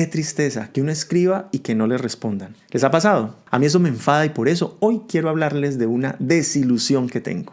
Qué tristeza que uno escriba y que no le respondan. ¿Les ha pasado? A mí eso me enfada y por eso hoy quiero hablarles de una desilusión que tengo.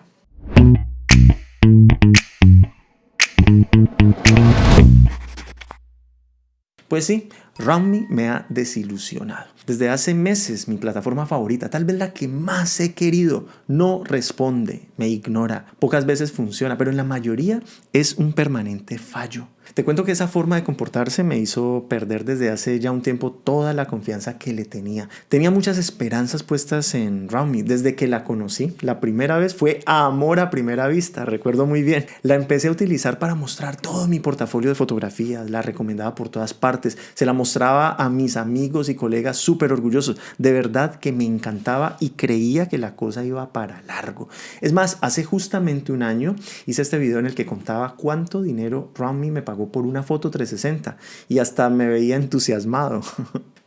Pues sí, RoundMe me ha desilusionado. Desde hace meses mi plataforma favorita, tal vez la que más he querido, no responde, me ignora. Pocas veces funciona, pero en la mayoría es un permanente fallo. Te cuento que esa forma de comportarse me hizo perder desde hace ya un tiempo toda la confianza que le tenía. Tenía muchas esperanzas puestas en RoundMe desde que la conocí. La primera vez fue amor a primera vista, recuerdo muy bien. La empecé a utilizar para mostrar todo mi portafolio de fotografías, la recomendaba por todas partes, se la mostraba a mis amigos y colegas súper orgullosos. De verdad que me encantaba y creía que la cosa iba para largo. Es más, hace justamente un año hice este video en el que contaba cuánto dinero RoundMe me pagó por una foto 360 y hasta me veía entusiasmado.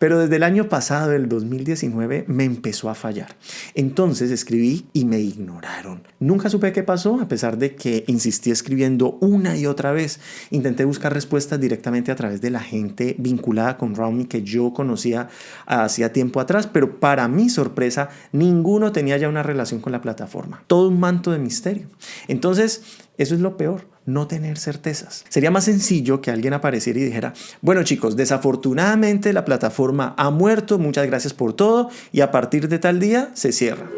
Pero desde el año pasado, el 2019, me empezó a fallar. Entonces escribí y me ignoraron. Nunca supe qué pasó, a pesar de que insistí escribiendo una y otra vez. Intenté buscar respuestas directamente a través de la gente vinculada con RoundMe que yo conocía hacía tiempo atrás, pero para mi sorpresa, ninguno tenía ya una relación con la plataforma. Todo un manto de misterio. Entonces, eso es lo peor no tener certezas. Sería más sencillo que alguien apareciera y dijera, bueno chicos, desafortunadamente la plataforma ha muerto, muchas gracias por todo y a partir de tal día se cierra.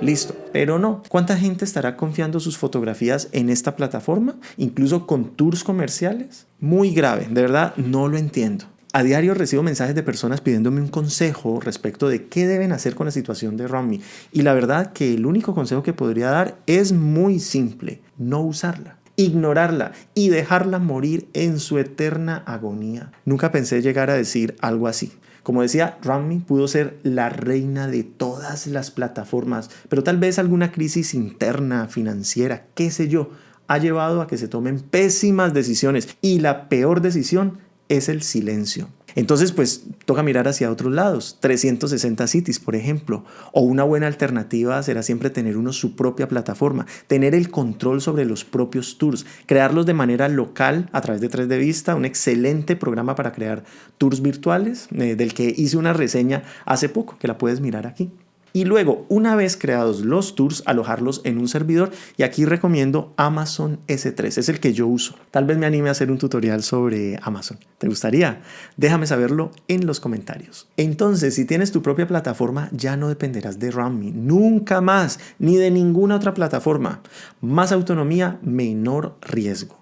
Listo, pero no. ¿Cuánta gente estará confiando sus fotografías en esta plataforma? Incluso con tours comerciales. Muy grave, de verdad no lo entiendo. A diario recibo mensajes de personas pidiéndome un consejo respecto de qué deben hacer con la situación de Romney. Y la verdad que el único consejo que podría dar es muy simple, no usarla ignorarla y dejarla morir en su eterna agonía. Nunca pensé llegar a decir algo así. Como decía, Rami pudo ser la reina de todas las plataformas, pero tal vez alguna crisis interna, financiera, qué sé yo, ha llevado a que se tomen pésimas decisiones y la peor decisión es el silencio. Entonces, pues toca mirar hacia otros lados, 360 Cities, por ejemplo, o una buena alternativa será siempre tener uno su propia plataforma, tener el control sobre los propios tours, crearlos de manera local a través de 3 de Vista, un excelente programa para crear tours virtuales, eh, del que hice una reseña hace poco, que la puedes mirar aquí y luego, una vez creados los tours, alojarlos en un servidor y aquí recomiendo Amazon S3, es el que yo uso. Tal vez me anime a hacer un tutorial sobre Amazon. ¿Te gustaría? Déjame saberlo en los comentarios. Entonces, si tienes tu propia plataforma, ya no dependerás de RunMe, nunca más, ni de ninguna otra plataforma. Más autonomía, menor riesgo.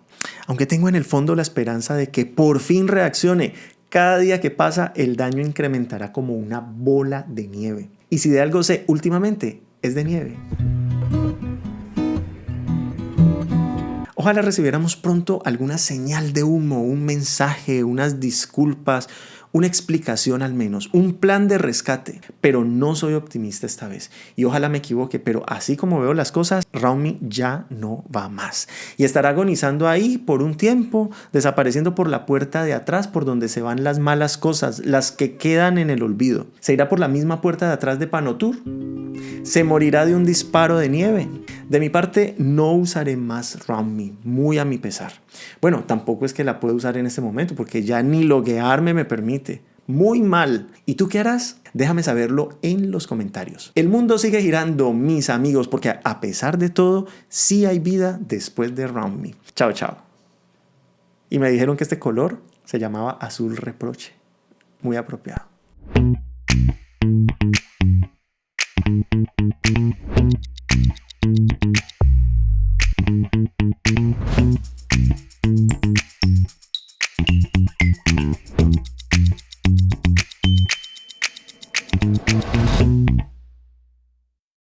Aunque tengo en el fondo la esperanza de que por fin reaccione, cada día que pasa el daño incrementará como una bola de nieve. Y si de algo sé últimamente, es de nieve. Ojalá recibiéramos pronto alguna señal de humo, un mensaje, unas disculpas, una explicación al menos, un plan de rescate, pero no soy optimista esta vez y ojalá me equivoque, pero así como veo las cosas, Raumi ya no va más y estará agonizando ahí por un tiempo, desapareciendo por la puerta de atrás por donde se van las malas cosas, las que quedan en el olvido. Se irá por la misma puerta de atrás de Panotur. Se morirá de un disparo de nieve. De mi parte, no usaré más Raumi, muy a mi pesar. Bueno, tampoco es que la pueda usar en este momento porque ya ni loguearme me permite muy mal. ¿Y tú qué harás? Déjame saberlo en los comentarios. El mundo sigue girando, mis amigos, porque a pesar de todo, sí hay vida después de Me. Chao, chao. Y me dijeron que este color se llamaba azul reproche. Muy apropiado.